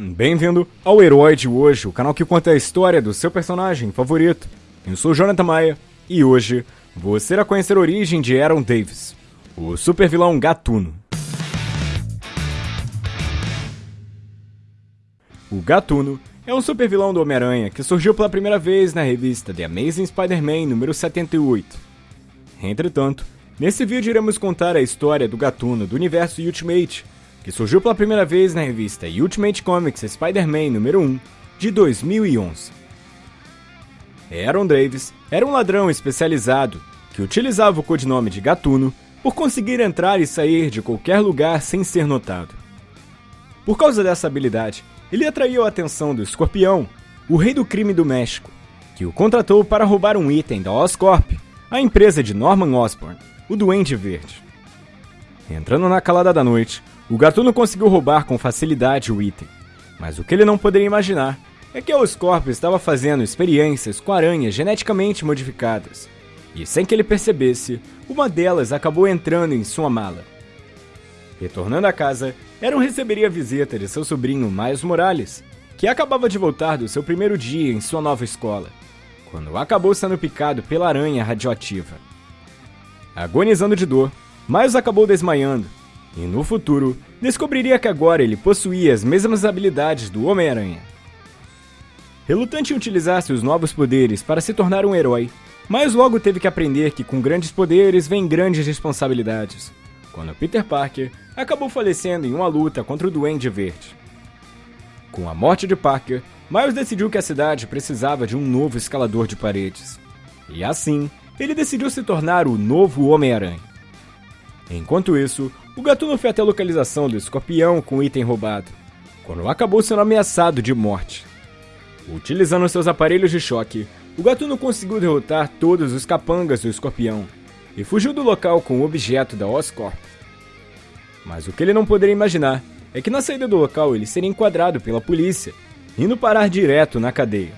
Bem-vindo ao Herói de Hoje, o canal que conta a história do seu personagem favorito. Eu sou Jonathan Maia e hoje você irá conhecer a origem de Aaron Davis, o super vilão Gatuno. O Gatuno é um super vilão do Homem-Aranha que surgiu pela primeira vez na revista The Amazing Spider-Man número 78. Entretanto, nesse vídeo iremos contar a história do Gatuno do universo Ultimate, que surgiu pela primeira vez na revista Ultimate Comics Spider-Man número 1 de 2011. Aaron Davis era um ladrão especializado que utilizava o codinome de Gatuno por conseguir entrar e sair de qualquer lugar sem ser notado. Por causa dessa habilidade, ele atraiu a atenção do Escorpião, o rei do crime do México, que o contratou para roubar um item da Oscorp, a empresa de Norman Osborn, o Duende Verde. Entrando na calada da noite, o Gatuno conseguiu roubar com facilidade o item, mas o que ele não poderia imaginar é que a Oscorp estava fazendo experiências com aranhas geneticamente modificadas, e sem que ele percebesse, uma delas acabou entrando em sua mala. Retornando à casa, Aaron receberia a visita de seu sobrinho Miles Morales, que acabava de voltar do seu primeiro dia em sua nova escola, quando acabou sendo picado pela aranha radioativa. Agonizando de dor, Miles acabou desmaiando, e no futuro descobriria que agora ele possuía as mesmas habilidades do Homem-Aranha. Relutante em utilizar seus novos poderes para se tornar um herói, Miles logo teve que aprender que com grandes poderes vem grandes responsabilidades, quando Peter Parker acabou falecendo em uma luta contra o Duende Verde. Com a morte de Parker, Miles decidiu que a cidade precisava de um novo escalador de paredes. E assim, ele decidiu se tornar o novo Homem-Aranha. Enquanto isso, o Gatuno foi até a localização do escorpião com o item roubado, quando acabou sendo ameaçado de morte. Utilizando seus aparelhos de choque, o Gatuno conseguiu derrotar todos os capangas do escorpião e fugiu do local com o objeto da Oscorp. Mas o que ele não poderia imaginar é que na saída do local ele seria enquadrado pela polícia, indo parar direto na cadeia.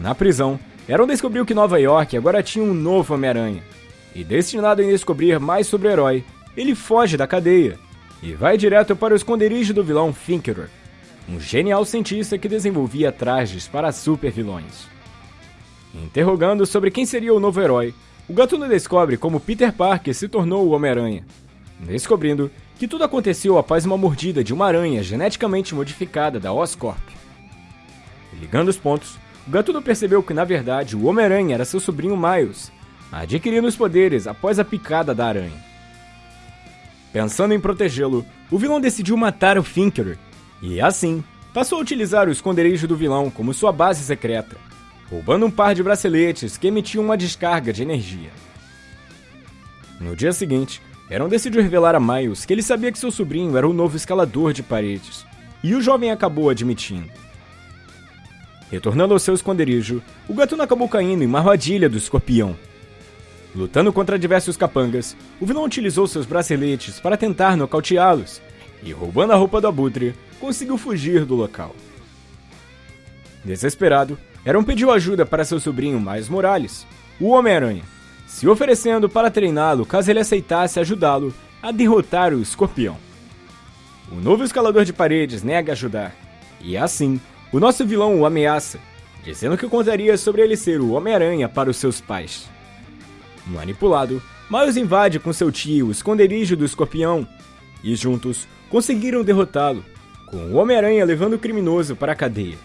Na prisão, Aaron descobriu que Nova York agora tinha um novo Homem-Aranha, e destinado a descobrir mais sobre o herói, ele foge da cadeia e vai direto para o esconderijo do vilão Finkerer, um genial cientista que desenvolvia trajes para super-vilões. Interrogando sobre quem seria o novo herói, o Gatuno descobre como Peter Parker se tornou o Homem-Aranha, descobrindo que tudo aconteceu após uma mordida de uma aranha geneticamente modificada da Oscorp. Ligando os pontos, o Gatuno percebeu que na verdade o Homem-Aranha era seu sobrinho Miles, adquirindo os poderes após a picada da aranha. Pensando em protegê-lo, o vilão decidiu matar o Finkerer, e assim passou a utilizar o esconderijo do vilão como sua base secreta, roubando um par de braceletes que emitiam uma descarga de energia. No dia seguinte, Aaron decidiu revelar a Miles que ele sabia que seu sobrinho era o novo escalador de paredes, e o jovem acabou admitindo. Retornando ao seu esconderijo, o gatuno acabou caindo em uma armadilha do escorpião. Lutando contra diversos capangas, o vilão utilizou seus braceletes para tentar nocauteá-los, e roubando a roupa do abutre, conseguiu fugir do local. Desesperado, Aaron pediu ajuda para seu sobrinho Miles Morales, o Homem-Aranha, se oferecendo para treiná-lo caso ele aceitasse ajudá-lo a derrotar o escorpião. O novo escalador de paredes nega ajudar, e assim, o nosso vilão o ameaça, dizendo que contaria sobre ele ser o Homem-Aranha para os seus pais. Manipulado, Miles invade com seu tio o esconderijo do escorpião, e juntos conseguiram derrotá-lo, com o Homem-Aranha levando o criminoso para a cadeia.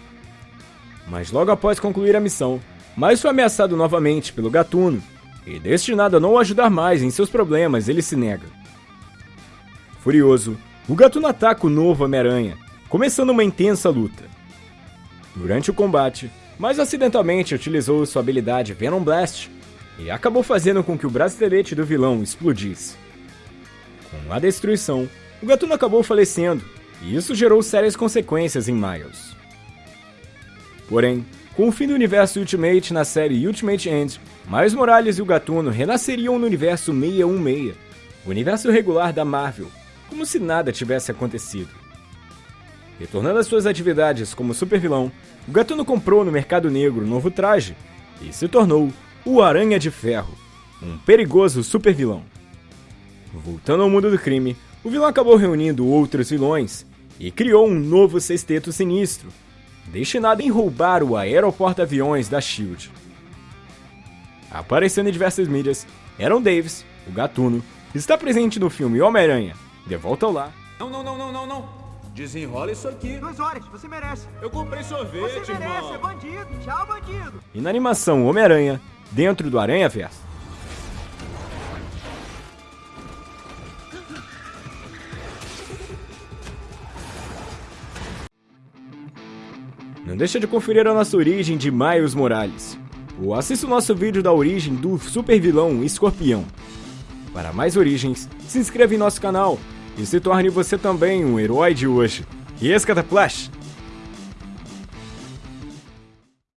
Mas logo após concluir a missão, Miles foi ameaçado novamente pelo Gatuno, e destinado a não ajudar mais em seus problemas, ele se nega. Furioso, o Gatuno ataca o novo Homem-Aranha, começando uma intensa luta. Durante o combate, Miles acidentalmente utilizou sua habilidade Venom Blast e acabou fazendo com que o bracelete do vilão explodisse. Com a destruição, o Gatuno acabou falecendo, e isso gerou sérias consequências em Miles. Porém, com o fim do universo Ultimate na série Ultimate End, Miles Morales e o Gatuno renasceriam no universo 616, o universo regular da Marvel, como se nada tivesse acontecido. Retornando às suas atividades como supervilão, o Gatuno comprou no mercado negro um novo traje e se tornou o Aranha de Ferro, um perigoso supervilão. Voltando ao mundo do crime, o vilão acabou reunindo outros vilões e criou um novo sexteto sinistro, destinado em roubar o aeroporto-aviões da SHIELD. Aparecendo em diversas mídias, Aaron Davis, o Gatuno, está presente no filme Homem-Aranha, De Volta ao Lar. Não, não, não, não, não, não. Desenrola isso aqui. Duas horas, você merece. Eu comprei sorvete, Você merece, irmão. é bandido. Tchau, bandido. E na animação Homem-Aranha, dentro do Aranha Verso. Não deixa de conferir a nossa origem de Miles Morales. Ou assista o nosso vídeo da origem do super vilão Escorpião. Para mais origens, se inscreva em nosso canal e se torne você também um herói de hoje. E esse Cataplash!